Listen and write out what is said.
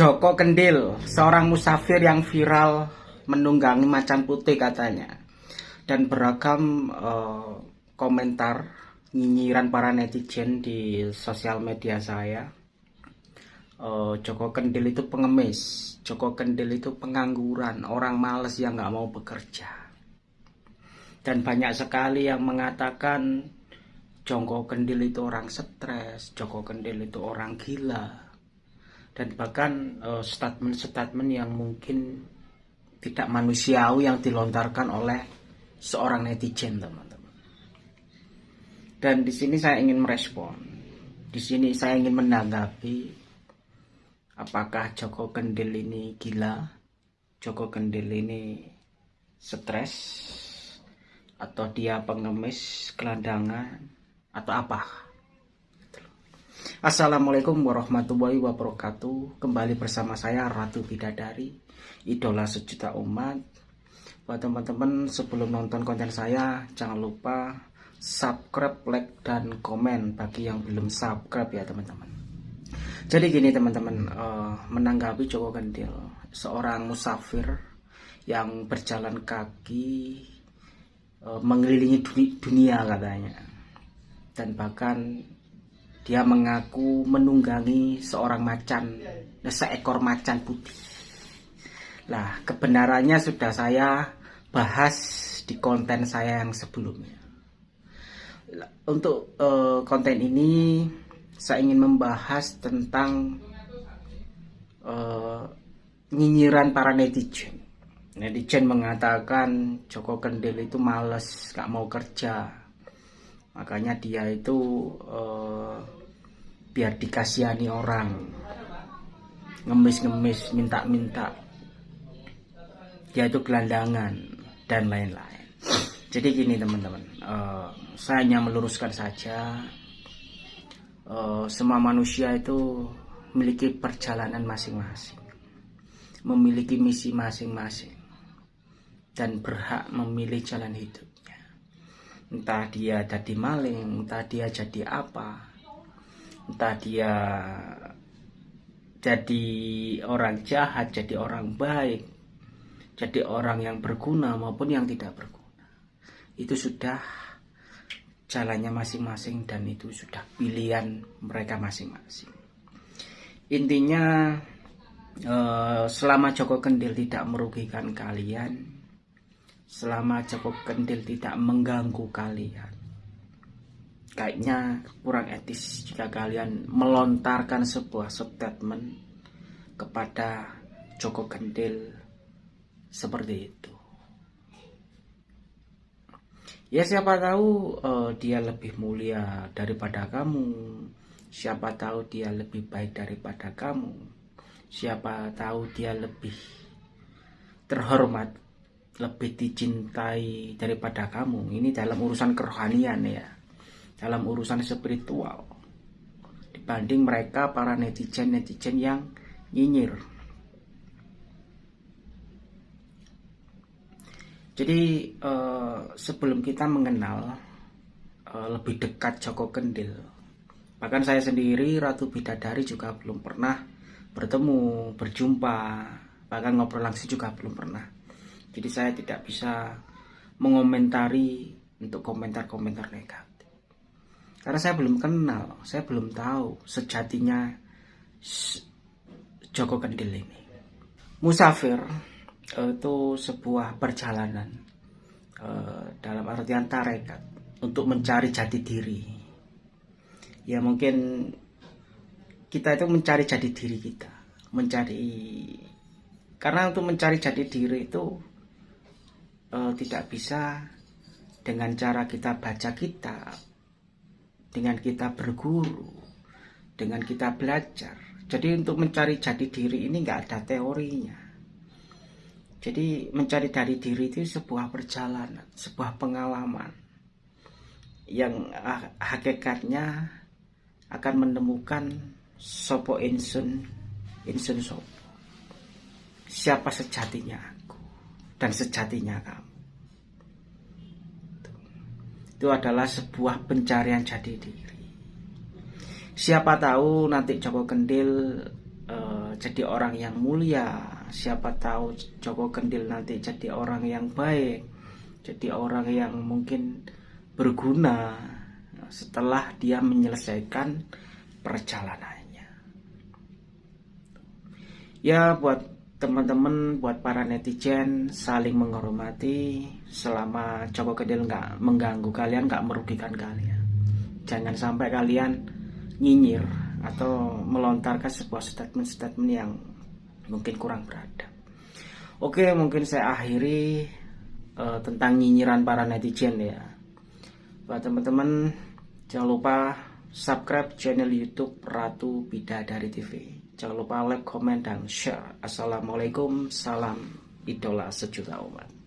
Joko Kendil, seorang musafir yang viral menunggangi macan putih katanya. Dan beragam uh, komentar nyinyiran para netizen di sosial media saya. Uh, Joko Kendil itu pengemis, Joko Kendil itu pengangguran, orang males yang nggak mau bekerja. Dan banyak sekali yang mengatakan Joko Kendil itu orang stres, Joko Kendil itu orang gila, dan bahkan uh, statement-statement yang mungkin tidak manusiawi yang dilontarkan oleh seorang netizen teman-teman. Dan di sini saya ingin merespon, di sini saya ingin menanggapi apakah Joko Kendil ini gila, Joko Kendil ini stres, atau dia pengemis, gelandangan, atau apa? Assalamualaikum warahmatullahi wabarakatuh. Kembali bersama saya Ratu Bidadari Idola sejuta umat. Buat teman-teman sebelum nonton konten saya Jangan lupa subscribe, like, dan komen Bagi yang belum subscribe ya teman-teman. Jadi gini teman-teman uh, Menanggapi Joko Gendil Seorang musafir Yang berjalan kaki uh, Mengelilingi dunia katanya. Dan bahkan dia mengaku menunggangi seorang macan, seekor macan putih. Lah, kebenarannya sudah saya bahas di konten saya yang sebelumnya. Untuk uh, konten ini saya ingin membahas tentang uh, nyinyiran para netizen. Netizen mengatakan Joko Kendil itu males, gak mau kerja. Makanya dia itu uh, biar dikasihani orang. Ngemis-ngemis minta-minta. Dia itu gelandangan dan lain-lain. Jadi gini teman-teman. Uh, saya hanya meluruskan saja. Uh, semua manusia itu memiliki perjalanan masing-masing. Memiliki misi masing-masing. Dan berhak memilih jalan hidupnya entah dia jadi maling entah dia jadi apa entah dia jadi orang jahat, jadi orang baik, jadi orang yang berguna maupun yang tidak berguna. Itu sudah jalannya masing-masing dan itu sudah pilihan mereka masing-masing. Intinya eh, selama Joko Kendil tidak merugikan kalian, selama Joko Kendil tidak mengganggu kalian, kayaknya kurang etis jika kalian melontarkan sebuah statement kepada Joko Kendil seperti itu. Ya siapa tahu uh, dia lebih mulia daripada kamu. Siapa tahu dia lebih baik daripada kamu. Siapa tahu dia lebih terhormat, lebih dicintai daripada kamu. Ini dalam urusan kerohanian ya dalam urusan spiritual dibanding mereka para netizen-netizen yang nyinyir. Jadi uh, sebelum kita mengenal uh, lebih dekat Joko Kendil, bahkan saya sendiri Ratu Bidadari juga belum pernah bertemu, berjumpa, bahkan ngobrol langsung juga belum pernah. Jadi saya tidak bisa mengomentari untuk komentar-komentar negatif. Karena saya belum kenal, saya belum tahu sejatinya Joko Kendil ini. Musafir eh, itu sebuah perjalanan eh, dalam artian tarekat untuk mencari jati diri. Ya mungkin kita itu mencari jati diri kita, mencari karena untuk mencari jati diri itu uh, tidak bisa dengan cara kita baca kitab, dengan kita berguru, dengan kita belajar. Jadi untuk mencari jati diri ini nggak ada teorinya. Jadi mencari dari diri itu sebuah perjalanan, sebuah pengalaman yang hakikatnya akan menemukan sopo insun, insun sopo. Siapa sejatinya dan sejatinya kamu. Itu adalah sebuah pencarian jati diri. Siapa tahu nanti Joko Kendil uh, jadi orang yang mulia. Siapa tahu Joko Kendil nanti jadi orang yang baik jadi orang yang mungkin berguna setelah dia menyelesaikan perjalanannya. Ya buat teman-teman buat para netizen saling menghormati selama Joko Kendil nggak mengganggu kalian nggak merugikan kalian jangan sampai kalian nyinyir atau melontarkan sebuah statement-statement yang mungkin kurang beradab. Oke, mungkin saya akhiri uh, tentang nyinyiran para netizen ya. Buat teman-teman jangan lupa subscribe channel YouTube Ratu Bidadari TV. Jangan lupa like, comment, dan share. Assalamualaikum, salam idola sejuta umat.